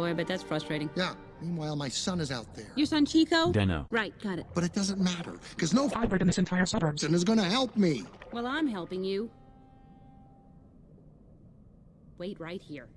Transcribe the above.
Boy, but that's frustrating. Yeah. Meanwhile, my son is out there. Your son Chico? Deno. Right, got it. But it doesn't matter, because no Fiber in this entire suburbs. and is gonna help me. Well, I'm helping you. Wait right here.